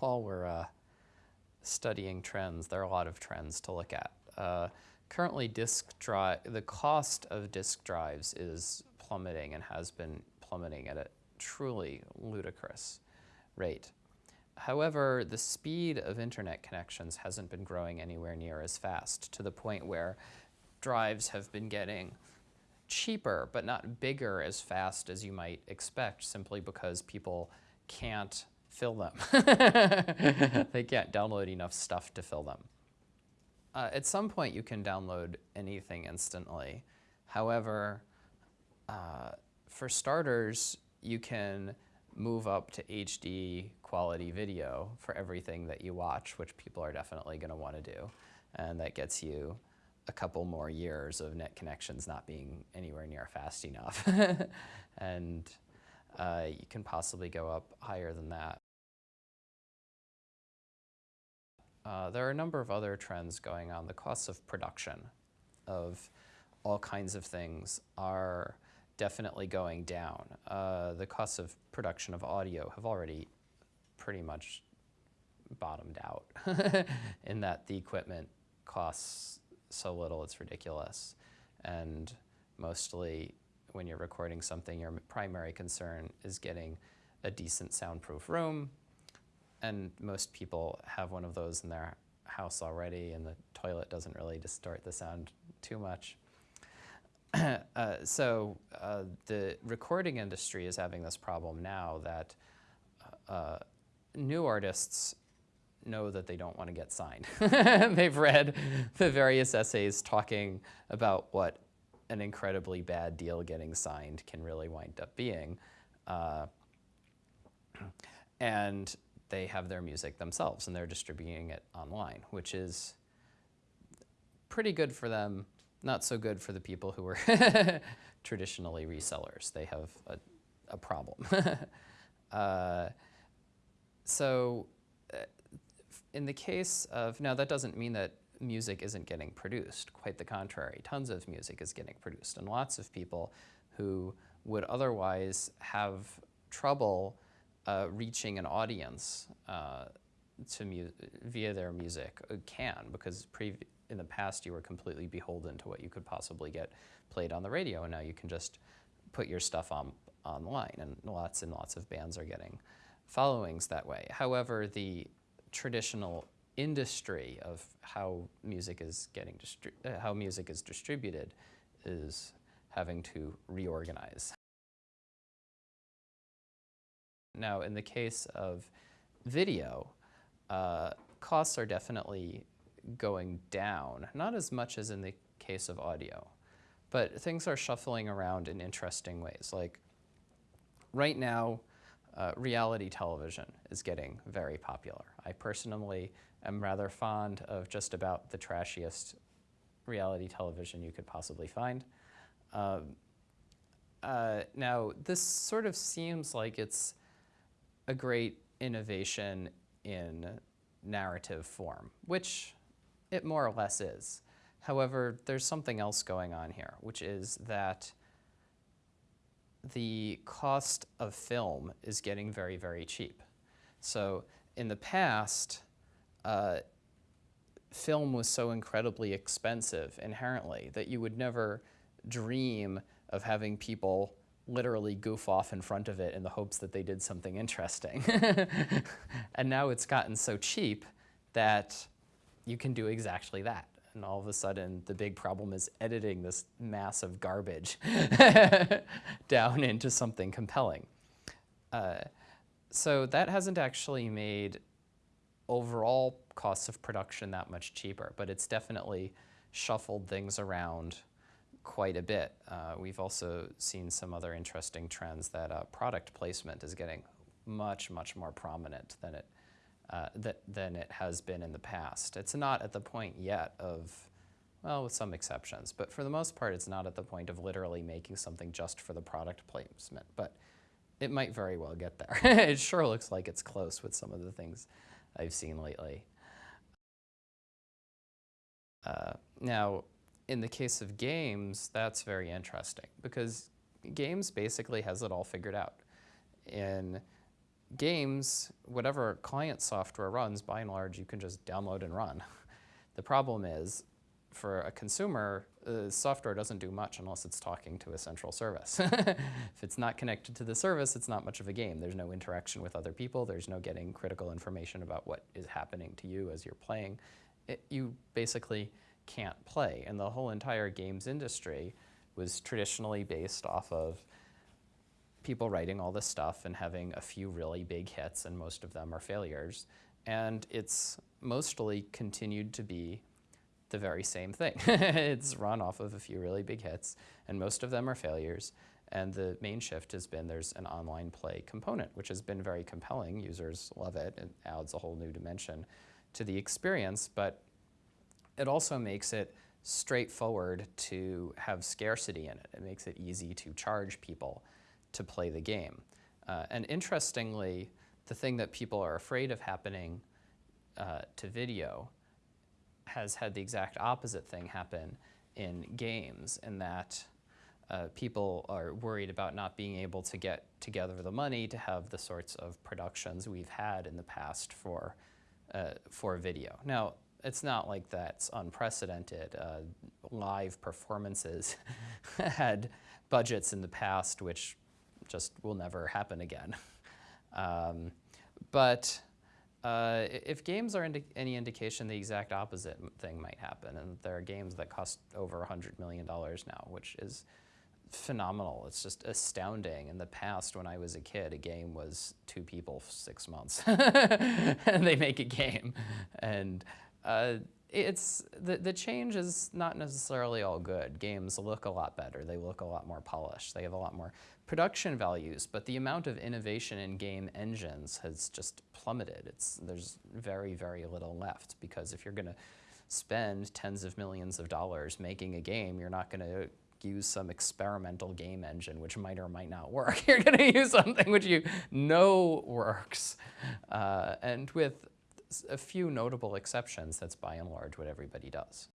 while we're uh, studying trends, there are a lot of trends to look at. Uh, currently, disk drive, the cost of disk drives is plummeting and has been plummeting at a truly ludicrous rate. However, the speed of internet connections hasn't been growing anywhere near as fast to the point where drives have been getting cheaper but not bigger as fast as you might expect simply because people can't fill them. they can't download enough stuff to fill them. Uh, at some point you can download anything instantly. However, uh, for starters, you can move up to HD quality video for everything that you watch, which people are definitely going to want to do. And that gets you a couple more years of net connections not being anywhere near fast enough. and uh, you can possibly go up higher than that. Uh, there are a number of other trends going on. The costs of production of all kinds of things are definitely going down. Uh, the costs of production of audio have already pretty much bottomed out in that the equipment costs so little it's ridiculous. And mostly when you're recording something, your primary concern is getting a decent soundproof room. And most people have one of those in their house already and the toilet doesn't really distort the sound too much. uh, so uh, the recording industry is having this problem now that uh, new artists know that they don't want to get signed. They've read the various essays talking about what an incredibly bad deal getting signed can really wind up being. Uh, and they have their music themselves and they're distributing it online, which is pretty good for them not so good for the people who were traditionally resellers. They have a, a problem. uh, so uh, in the case of, now that doesn't mean that music isn't getting produced. Quite the contrary. Tons of music is getting produced. And lots of people who would otherwise have trouble uh, reaching an audience uh, to via their music uh, can because in the past you were completely beholden to what you could possibly get played on the radio, and now you can just put your stuff on online, and lots and lots of bands are getting followings that way. However, the traditional industry of how music is getting uh, how music is distributed is having to reorganize. Now, in the case of video, uh, costs are definitely going down, not as much as in the case of audio, but things are shuffling around in interesting ways. Like right now, uh, reality television is getting very popular. I personally am rather fond of just about the trashiest reality television you could possibly find. Um, uh, now, this sort of seems like it's a great innovation in narrative form, which it more or less is. However, there's something else going on here, which is that the cost of film is getting very, very cheap. So in the past, uh, film was so incredibly expensive inherently that you would never dream of having people literally goof off in front of it in the hopes that they did something interesting. and now it's gotten so cheap that you can do exactly that. And all of a sudden, the big problem is editing this mass of garbage down into something compelling. Uh, so that hasn't actually made overall costs of production that much cheaper, but it's definitely shuffled things around quite a bit. Uh, we've also seen some other interesting trends that uh, product placement is getting much, much more prominent than it uh, that, than it has been in the past. It's not at the point yet of, well, with some exceptions, but for the most part, it's not at the point of literally making something just for the product placement, but it might very well get there. it sure looks like it's close with some of the things I've seen lately. Uh, now, in the case of games, that's very interesting because games basically has it all figured out. In games, whatever client software runs, by and large, you can just download and run. The problem is, for a consumer, uh, software doesn't do much unless it's talking to a central service. if it's not connected to the service, it's not much of a game. There's no interaction with other people. There's no getting critical information about what is happening to you as you're playing. It, you basically can't play. And the whole entire games industry was traditionally based off of people writing all this stuff and having a few really big hits, and most of them are failures. And it's mostly continued to be the very same thing. it's mm-hmm. run off of a few really big hits, and most of them are failures. And the main shift has been there's an online play component, which has been very compelling. Users love it. It adds a whole new dimension to the experience, but it also makes it straightforward to have scarcity in it. It makes it easy to charge people to play the game. Uh, and interestingly, the thing that people are afraid of happening uh, to video has had the exact opposite thing happen in games, in that uh, people are worried about not being able to get together the money to have the sorts of productions we've had in the past for, uh, for video. Now, it's not like that's unprecedented. Uh, live performances had budgets in the past which just will never happen again. Um, but uh, if games are indi any indication, the exact opposite thing might happen. And there are games that cost over $100 million now, which is phenomenal. It's just astounding. In the past, when I was a kid, a game was two people, six months. and they make a game. And uh, it's the, the change is not necessarily all good. Games look a lot better. They look a lot more polished. They have a lot more production values, but the amount of innovation in game engines has just plummeted. It's, there's very, very little left because if you're going to spend tens of millions of dollars making a game, you're not going to use some experimental game engine which might or might not work. You're going to use something which you know works. Uh, and with a few notable exceptions, that's by and large what everybody does.